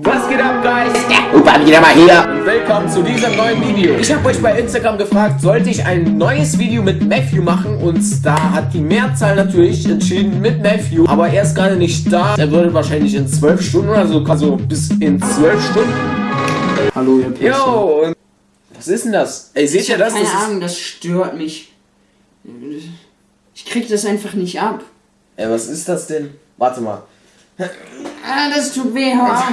Was geht ab, Guys? Opa, wieder mal hier. Und willkommen zu diesem neuen Video. Ich habe euch bei Instagram gefragt, sollte ich ein neues Video mit Matthew machen? Und da hat die Mehrzahl natürlich entschieden mit Matthew. Aber er ist gerade nicht da. Er würde wahrscheinlich in 12 Stunden oder so, also bis in 12 Stunden. Hallo, ihr Pässe. Yo, und was ist denn das? Ey, seht Ich ihr das? keine das Ahnung, das stört mich. Ich krieg das einfach nicht ab. ey, was ist das denn? Warte mal. Ah, das tut weh, hör auf.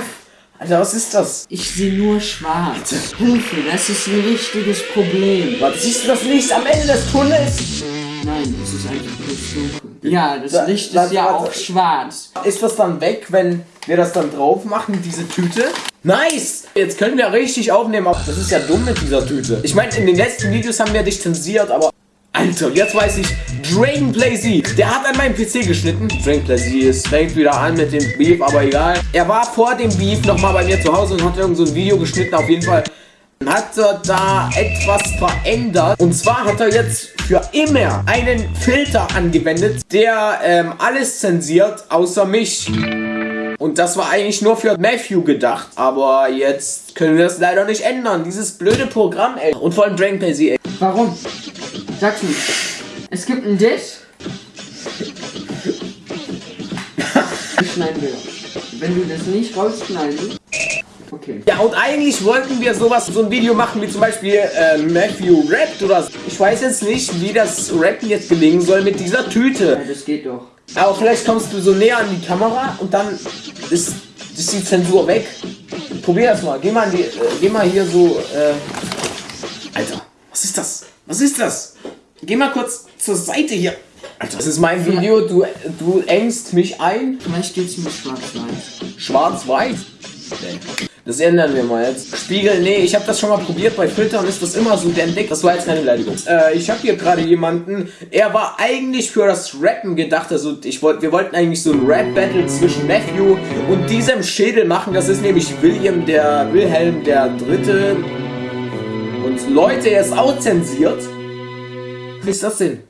Alter, was ist das? Ich sehe nur schwarz. Hilfe, das ist ein richtiges Problem. Warte, siehst du das Licht am Ende des Tunnels? Nein, es ist einfach bloß dunkel. Ja, das Da- Licht warte, ist ja warte. auch schwarz. Ist das dann weg, wenn wir das dann drauf machen, diese Tüte? Nice! Jetzt können wir richtig aufnehmen, aber das ist ja dumm mit dieser Tüte. Ich meine, in den letzten Videos haben wir dich zensiert, aber... Alter, jetzt weiß ich, Dragon Blazy, der hat an meinem PC geschnitten. Dragon Blazy, es fängt wieder an mit dem Beef, aber egal. Er war vor dem Beef nochmal bei mir zu Hause und hat irgend so ein Video geschnitten, auf jeden Fall hat er da etwas verändert. Und zwar hat er jetzt für immer einen Filter angewendet, der ähm, alles zensiert, außer mich. Und das war eigentlich nur für Matthew gedacht. Aber jetzt können wir das leider nicht ändern. Dieses blöde Programm, ey. Und vor allem Dragon Blazy, ey. Warum? Mir. Es gibt ein Diss. Ich schneiden wir. Wenn du das nicht rausschneidest. Okay. Ja, und eigentlich wollten wir sowas, so ein Video machen, wie zum Beispiel äh, Matthew rappt oder so. Ich weiß jetzt nicht, wie das Rappen jetzt gelingen soll mit dieser Tüte. Ja, das geht doch. Aber vielleicht kommst du so näher an die Kamera und dann ist, ist die Zensur weg. Probier das mal. Geh mal, die, äh, geh mal hier so. Äh Alter, was ist das? Was ist das? Geh mal kurz zur Seite hier. Alter, das ist mein Video. Du, du engst mich ein. Vielleicht geht's mit schwarz-weiß. Schwarz-Weiß. Das ändern wir mal jetzt. Spiegel, nee, ich habe das schon mal probiert. Bei Filtern ist das immer so der entdeckt. Das war jetzt keine Beleidigung. Äh, ich habe hier gerade jemanden. Er war eigentlich für das Rappen gedacht. Also ich wollte, wir wollten eigentlich so ein Rap-Battle zwischen Matthew und diesem Schädel machen. Das ist nämlich William der Wilhelm der Dritte. Und Leute, er ist auch zensiert. Was ist das denn?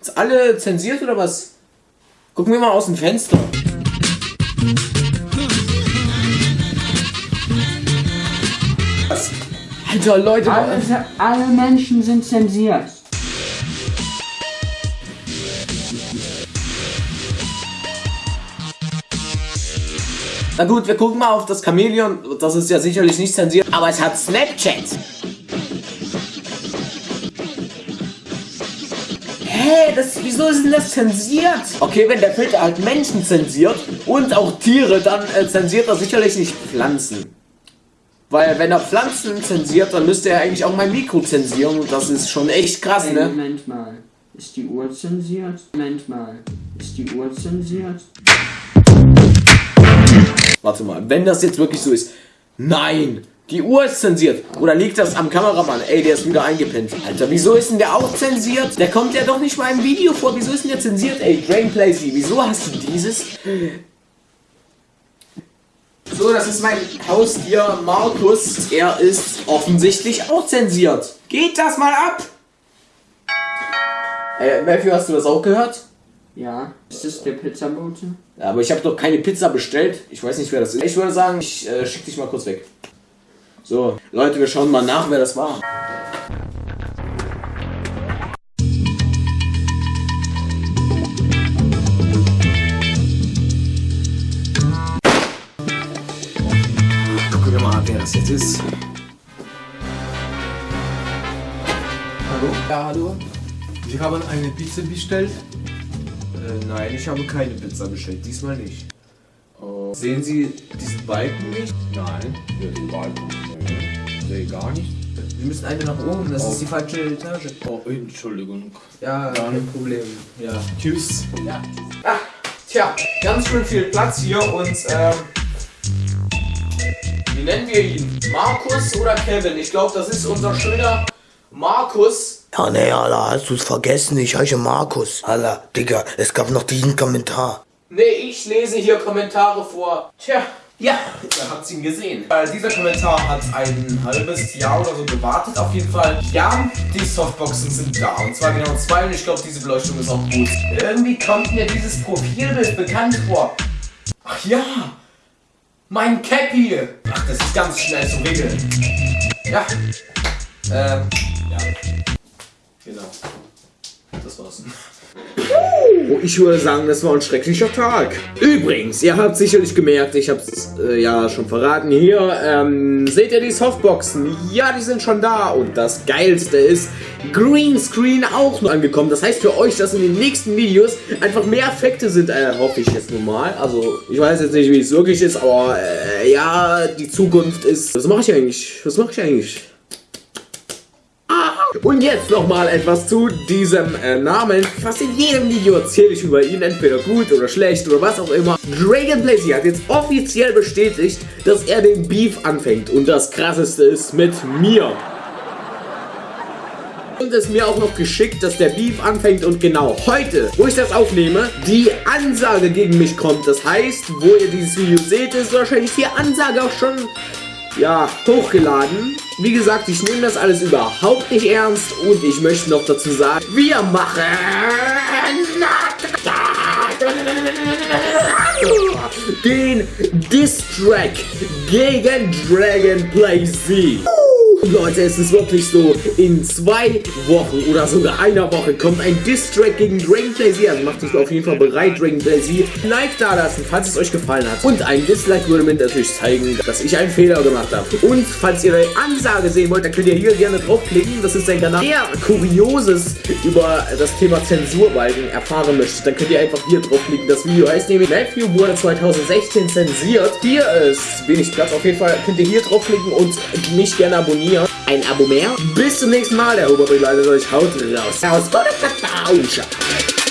Ist alle zensiert oder was? Gucken wir mal aus dem Fenster. Was? Alter, Leute, Alle, alle Menschen sind zensiert. na gut, wir gucken mal auf das Chamäleon. Das ist ja sicherlich nicht zensiert, aber es hat Snapchat. Hä, das, wieso ist denn das zensiert? Okay, wenn der Filter halt Menschen zensiert und auch Tiere, dann äh, zensiert er sicherlich nicht Pflanzen. Weil wenn er Pflanzen zensiert, dann müsste er eigentlich auch mein Mikro zensieren und das ist schon echt krass, Ey, ne? Moment mal. Ist die Uhr zensiert? Moment mal. Ist die Uhr zensiert? Warte mal, wenn das jetzt wirklich so ist. Nein! Die Uhr ist zensiert. Oder liegt das am Kameramann? Ey, der ist wieder eingepennt. Alter, wieso ist denn der auch zensiert? Der kommt ja doch nicht mal im Video vor. Wieso ist denn der zensiert? Ey, Drain Plazy, wieso hast du dieses? So, das ist mein Haustier Markus. Er ist offensichtlich auch zensiert. Geht das mal ab? Ey, Matthew, hast du das auch gehört? Ja. Ist das der Pizzabote? Ja, aber ich habe doch keine Pizza bestellt. Ich weiß nicht, wer das ist. Ich würde sagen, ich äh, schick dich mal kurz weg. So, Leute, wir schauen mal nach, wer das war. Gucken wir mal, wer das jetzt ist. Hallo? Ja, hallo? Sie haben eine Pizza bestellt. Äh, nein, ich habe keine Pizza bestellt. Diesmal nicht. Oh. Sehen Sie diesen Balken nicht? Nein, ja, den Balkon. Nee, gar nicht. Sie müssen eine nach oben, das ist die falsche Etage. Oh, Entschuldigung. Ja, Dann- kein Problem. Ja. Tschüss. Ja. Ach, tja, ganz schön viel Platz hier und ähm, wie nennen wir ihn? Markus oder Kevin? Ich glaube, das ist unser schöner Markus. Ja, nee, Alter, hast du's vergessen? Ich heiße Markus. Alter, Digga, es gab noch diesen Kommentar. Nee, ich lese hier Kommentare vor. Tja, ja, ihr habt ihn gesehen. Weil dieser Kommentar hat ein halbes Jahr oder so gewartet. Auf jeden Fall, ja, die Softboxen sind da. Und zwar genau zwei und ich glaube, diese Beleuchtung ist auch gut. Irgendwie kommt mir dieses Profilbild bekannt vor. Ach ja, Mein Cappy! Ach, das ist ganz schnell zu regeln. Ja. Ähm, ja. Genau. Das war's. Oh, ich würde sagen, das war ein schrecklicher Tag. Übrigens, ihr habt sicherlich gemerkt, ich hab's äh, ja schon verraten hier, ähm, seht ihr die Softboxen? Ja, die sind schon da. Und das Geilste ist, Greenscreen auch noch angekommen. Das heißt für euch, dass in den nächsten Videos einfach mehr Effekte sind, äh, hoffe ich jetzt nun mal. Also, ich weiß jetzt nicht, wie es wirklich ist, aber äh, ja, die Zukunft ist... Was mache ich eigentlich? Was mache ich eigentlich? Und jetzt nochmal etwas zu diesem äh, Namen. Fast in jedem Video erzähle ich über ihn, entweder gut oder schlecht oder was auch immer. Dragon Blaze hat jetzt offiziell bestätigt, dass er den Beef anfängt. Und das krasseste ist mit mir. Und es mir auch noch geschickt, dass der Beef anfängt und genau heute, wo ich das aufnehme, die Ansage gegen mich kommt. Das heißt, wo ihr dieses Video seht, ist wahrscheinlich die Ansage auch schon ja, hochgeladen. Wie gesagt, ich nehme das alles überhaupt nicht ernst und ich möchte noch dazu sagen, wir machen den Diss-Track gegen Dragon Play Z. Leute, es ist wirklich so, in zwei Wochen oder sogar einer Woche kommt ein Diss-Track gegen Dragon Play Z. Also macht euch auf jeden Fall bereit, Dragon Play Z. Like da lassen, falls es euch gefallen hat. Und ein Dislike würde mir natürlich zeigen, dass ich einen Fehler gemacht habe. Und falls ihr eine Ansage sehen wollt, dann könnt ihr hier gerne draufklicken. Das ist ein Kanal, der Kurioses über das Thema Zensurbalken erfahren möchte. Dann könnt ihr einfach hier draufklicken. Das Video heißt nämlich Matthew wurde 2016 zensiert. Hier ist wenig Platz. Auf jeden Fall könnt ihr hier draufklicken und mich gerne abonnieren ein Abo mehr. Bis zum nächsten Mal. Der Oberbegleiter euch haut raus. Aus.